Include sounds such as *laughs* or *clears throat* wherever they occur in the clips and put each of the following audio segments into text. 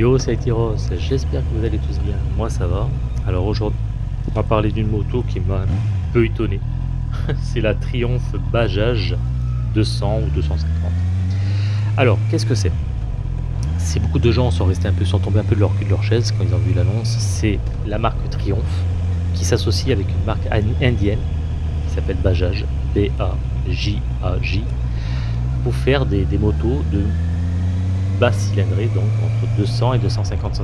Yo, c'est Tyros, j'espère que vous allez tous bien. Moi, ça va. Alors aujourd'hui, on va parler d'une moto qui m'a un peu étonné. *laughs* c'est la Triumph Bajaj 200 ou 250. Alors, qu'est-ce que c'est? C'est beaucoup de gens sont restés un peu, sont tombés un peu de leur cul de leur chaise quand ils ont vu l'annonce. C'est la marque Triumph qui s'associe avec une marque indienne qui s'appelle Bajaj, B-A-J-A-J, pour faire des motos de basse cylindrée, donc entre 200 et 250 cm3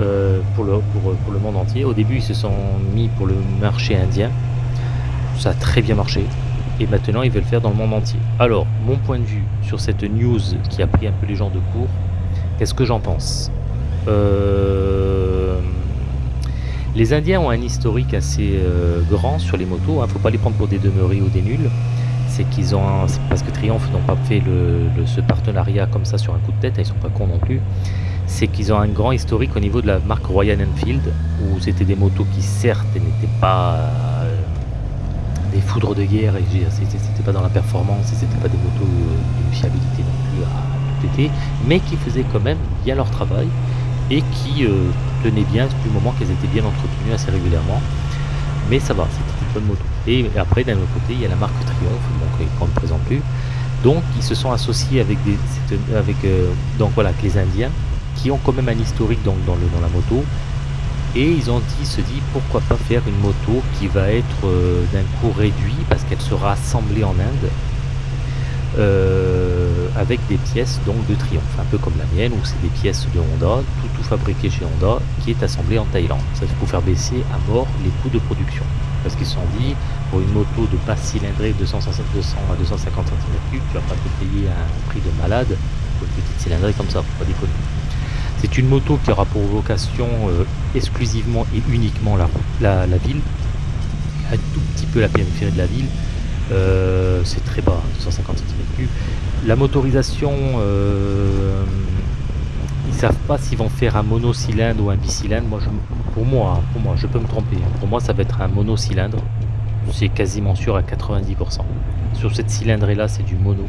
euh, pour, le, monde entier. Au début, ils se sont mis pour le marché indien. Ça a très bien marché. Et maintenant, ils veulent faire dans le monde entier. Alors, mon point de vue sur cette news qui a pris un peu les gens de court, qu'est-ce que j'en pense? Euh, Les Indiens ont un historique assez euh, grand sur les motos. Il hein. ne faut pas les prendre pour des demeurés ou des nuls c'est qu'ils ont, parce que Triumph n'ont pas fait ce partenariat comme ça sur un coup de tête, ils sont pas cons non plus, c'est qu'ils ont un grand historique au niveau de la marque Royal Enfield, où c'était des motos qui certes n'étaient pas euh, des foudres de guerre, et c'était pas dans la performance, et c'était pas des motos euh, d'une fiabilité non plus à tout péter, mais qui faisaient quand même bien leur travail, et qui euh, tenaient bien du moment qu'elles étaient bien entretenues assez régulièrement. Mais ça va, c'était Et après, d'un autre côté, il y a la marque Triumph, donc qu'on ne présente plus. Donc, ils se sont associés avec, des, avec, euh, donc, voilà, les Indiens, qui ont quand même un historique donc, dans, le, dans la moto. Et ils ont dit, se dit, pourquoi pas faire une moto qui va être euh, d'un coût réduit, parce qu'elle sera assemblée en Inde. Euh, avec des pièces donc de Triumph, un peu comme la mienne, où c'est des pièces de Honda, tout, tout fabriqué chez Honda, qui est assemblé en Thaïlande. Ça, c'est pour faire baisser à mort les coûts de production parce qu'ils se sont dit, pour une moto de passe cylindrée de 200, 200 à 250 cm3, tu vas pas te payer un prix de malade pour une petite cylindrée comme ça, faut pas déconner. C'est une moto qui aura pour vocation euh, exclusivement et uniquement la, la, la, ville, un tout petit peu la périphérie de la ville, euh, c'est très bas, 250 cm3. La motorisation, euh, ils savent pas s'ils vont faire un monocylindre ou un bicylindre. Moi, hein, pour moi, je peux me tromper. Hein. Pour moi, ça va être un monocylindre. C'est quasiment sûr à 90%. Sur cette cylindrée là, c'est du mono.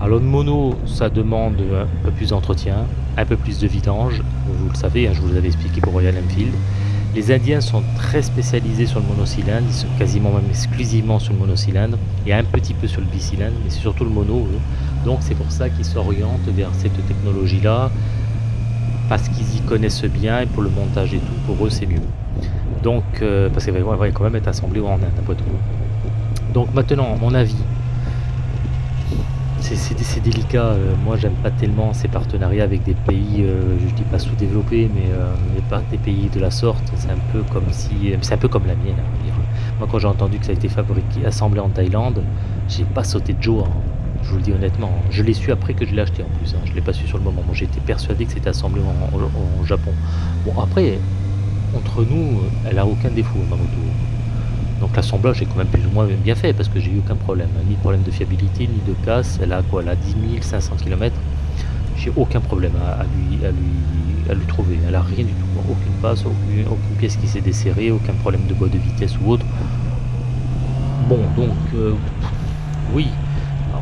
Alors le mono, ça demande un peu plus d'entretien, un peu plus de vidange. Vous le savez, hein, je vous l'avais expliqué pour Royal Enfield. Les Indiens sont très spécialisés sur le monocylindre, ils sont quasiment même exclusivement sur le monocylindre, et un petit peu sur le bicylindre, mais c'est surtout le mono. Donc c'est pour ça qu'ils s'orientent vers cette technologie-là, parce qu'ils y connaissent bien, et pour le montage et tout, pour eux c'est mieux. Donc, euh, parce qu'elle va quand même être assemblée en Inde, après tout. Donc maintenant, mon avis, c'est délicat. Euh, moi, j'aime pas tellement ces partenariats avec des pays, euh, je dis pas sous-développés, mais, euh, mais, pas des pays de la sorte. C'est un peu comme si, c'est un peu comme la mienne. Hein, moi, quand j'ai entendu que ça a été fabriqué, assemblé en Thaïlande, j'ai pas sauté de joie. Hein. je vous le dis honnêtement. Je l'ai su après que je l'ai acheté en plus. Hein. je l'ai pas su sur le moment. Moi, j'étais persuadé que c'était assemblé en, Japon. Bon, après, entre nous, elle a aucun défaut, ma moto. Donc l'assemblage est quand même plus ou moins bien fait parce que j'ai eu aucun problème, ni de problème de fiabilité, ni de casse. Elle a quoi Elle a 10 500 km. J'ai aucun problème à, lui, à, trouver. Elle a rien du tout, aucune passe, aucune, pièce qui s'est desserrée, aucun problème de boîte de vitesse ou autre. Bon, donc euh, oui,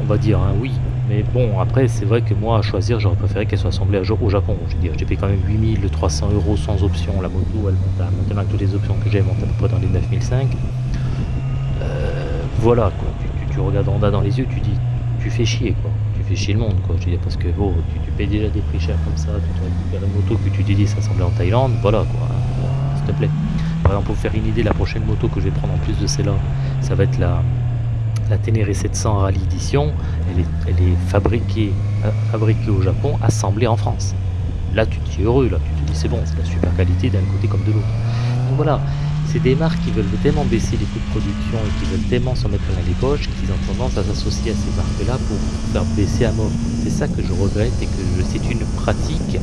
on va dire hein, oui. Mais bon, après, c'est vrai que moi, à choisir, j'aurais préféré qu'elle soit assemblée au Japon. J'ai payé quand même 8300 euros sans option. La moto, elle monte à, maintenant toutes les options que j'ai, monte à peu près dans les 9005 voilà quoi, tu, regardes Honda dans les yeux, tu dis, tu fais chier quoi, tu fais chier le monde quoi, je dire, parce que tu, payes déjà des prix chers comme ça, tu récupères une moto que tu dis ça en Thaïlande, voilà quoi, s'il te plaît. Par exemple, pour faire une idée, la prochaine moto que je vais prendre en plus de celle-là, ça va être la, la Ténéré 700 Rally Edition, elle est, fabriquée, euh, fabriquée au Japon, assemblée en France. Là, tu te dis heureux, là, tu te dis c'est bon, c'est la super qualité d'un côté comme de l'autre. Voilà, c'est des marques qui veulent tellement baisser les coûts de production et qui veulent tellement s'en mettre plein les poches qu'ils ont tendance à s'associer à ces marques-là pour faire baisser à mort. C'est ça que je regrette et que c'est une pratique.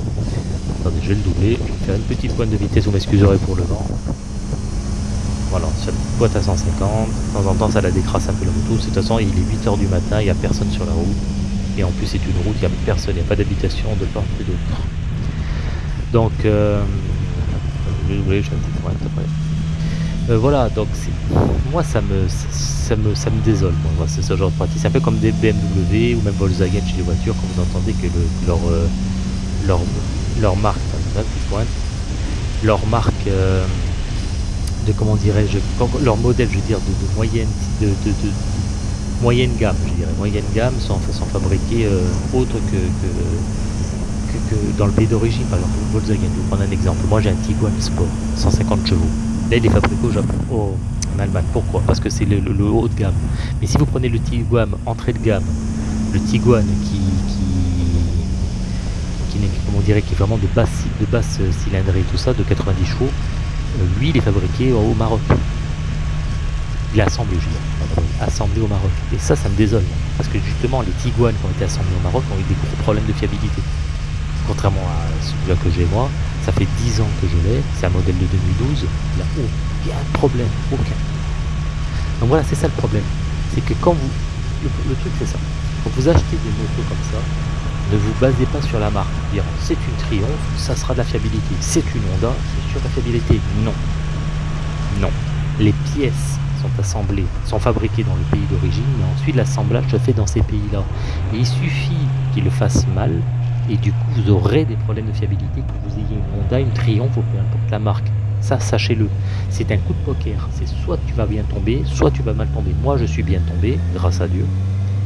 Attendez, je vais le doubler, je vais faire une petite pointe de vitesse, vous m'excuserez pour le vent. Voilà, sur la boîte à 150, de temps en temps ça la décrasse un peu la moto, de toute façon il est 8h du matin, il n'y a personne sur la route, et en plus c'est une route, il n'y a personne, il n'y a pas d'habitation de part et d'autre. Donc, euh, je vais doubler, je vais une petite pointe après. Euh, voilà, donc moi ça me, ça me, ça me désole, moi, c'est ce genre de pratique. C'est un peu comme des BMW ou même Volkswagen chez les voitures, quand vous entendez que leur, euh, leur, leur marque, leur marque euh, de comment dirais-je, leur modèle, je veux dire, de, moyenne, de, moyenne gamme, je dirais, moyenne gamme, sont, sont fabriqués autres que, que, dans le pays d'origine, par exemple Volkswagen. Je vais prendre un exemple. Moi, j'ai un Tiguan Sport, 150 chevaux. Là, il est fabriqué au Japon, en Allemagne. Pourquoi? Parce que c'est le, haut de gamme. Mais si vous prenez le Tiguan entrée de gamme, le Tiguan qui, qui, qui, comment on dirait, qui est vraiment de basse, de basse cylindrée, tout ça, de 90 chevaux, euh, lui, il est fabriqué au Maroc. Il est assemblé, je veux dire, assemblé au Maroc. Et ça, ça me désole. Parce que justement, les Tiguan qui ont été assemblés au Maroc ont eu des gros problèmes de fiabilité. Contrairement à celui-là que j'ai moi, fait 10 ans que je l'ai, c'est un modèle de 2012, il n'y a aucun problème, aucun. Donc voilà, c'est ça le problème. C'est que quand vous... Le, truc c'est ça. Quand vous achetez des motos comme ça, ne vous basez pas sur la marque. Dire c'est une Triumph, ça sera de la fiabilité. C'est une Honda, c'est sur la fiabilité. Non. Non. Les pièces sont assemblées, sont fabriquées dans le pays d'origine, mais ensuite l'assemblage se fait dans ces pays-là. Et il suffit qu'ils le fassent mal, et du coup vous aurez des problèmes de fiabilité, que vous ayez une Honda, une Triumph ou peu importe la marque. Ça, sachez-le. C'est un coup de poker. C'est soit tu vas bien tomber, soit tu vas mal tomber. Moi, je suis bien tombé, grâce à Dieu.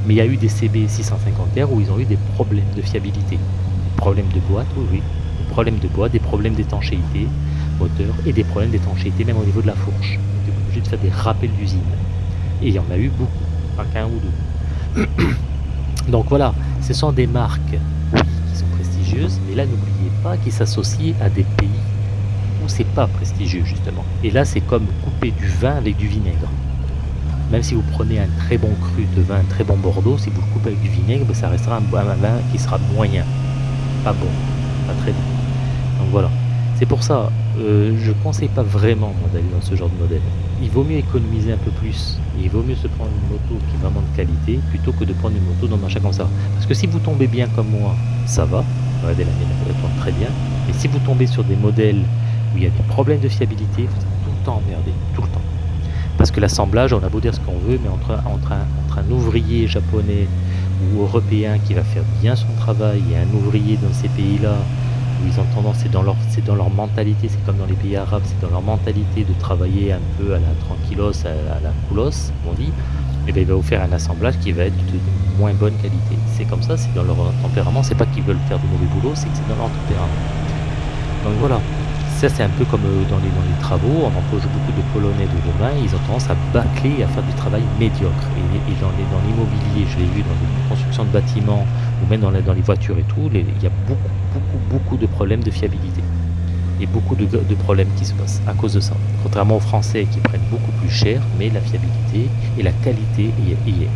Mais il y a eu des CB 650R où ils ont eu des problèmes de fiabilité. Des problèmes de boîte, oui, oui. Des problèmes de boîte, des problèmes d'étanchéité, moteur, et des problèmes d'étanchéité même au niveau de la fourche. Tu es obligé de faire des rappels d'usine. Et il y en a eu beaucoup, pas qu'un ou deux. *clears throat* Donc voilà, ce sont des marques, mais là n'oubliez pas qu'ils s'associent à des pays où c'est pas prestigieux justement. Et là c'est comme couper du vin avec du vinaigre. Même si vous prenez un très bon cru de vin, un très bon Bordeaux, si vous le coupez avec du vinaigre, ben, ça restera un, vin qui sera moyen. Pas bon, pas très bon. Donc voilà. C'est pour ça, euh, je ne conseille pas vraiment d'aller dans ce genre de modèle. Il vaut mieux économiser un peu plus. Et il vaut mieux se prendre une moto qui est vraiment de qualité plutôt que de prendre une moto dans un achat comme ça. Parce que si vous tombez bien comme moi, ça va. Regardez la mienne, elle très bien. Mais si vous tombez sur des modèles où il y a des problèmes de fiabilité, vous êtes tout le temps emmerdé, tout le temps. Parce que l'assemblage, on a beau dire ce qu'on veut, mais entre, un, ouvrier japonais ou européen qui va faire bien son travail et un ouvrier dans ces pays-là ils ont tendance, c'est dans leur, mentalité, c'est comme dans les pays arabes, c'est dans leur mentalité de travailler un peu à la tranquillos, à, la coolos, on dit, et eh bien il va vous faire un assemblage qui va être de moins bonne qualité. C'est comme ça, c'est dans leur tempérament, c'est pas qu'ils veulent faire du mauvais boulot, c'est que c'est dans leur tempérament. Donc voilà, ça c'est un peu comme euh, dans les, travaux, on emploie beaucoup de Polonais de demain, ils ont tendance à bâcler et à faire du travail médiocre. Et, dans, l'immobilier, je l'ai vu dans les constructions de bâtiments ou même dans les voitures et tout, il y a beaucoup, beaucoup, beaucoup de problèmes de fiabilité. Et beaucoup de, problèmes qui se passent à cause de ça. Contrairement aux Français qui prennent beaucoup plus cher, mais la fiabilité et la qualité y est.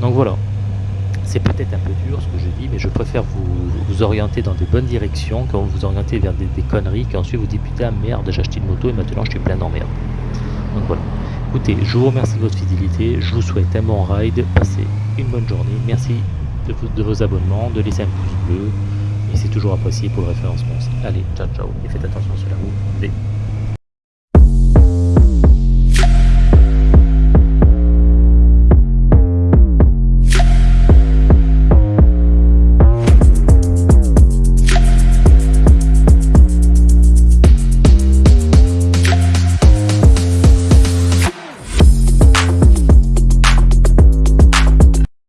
Donc voilà, c'est peut-être un peu dur ce que je dis, mais je préfère vous, orienter dans des bonnes directions quand vous vous vers des, conneries, qu'ensuite vous dites putain merde, j'ai acheté une moto et maintenant je suis plein d'emmerde. Donc voilà. Écoutez, je vous remercie de votre fidélité, je vous souhaite un bon ride, passez une bonne journée, merci de, vos abonnements, de laisser un pouce bleu, et c'est toujours apprécié pour le référencement. Allez, ciao ciao, et faites attention sur la route.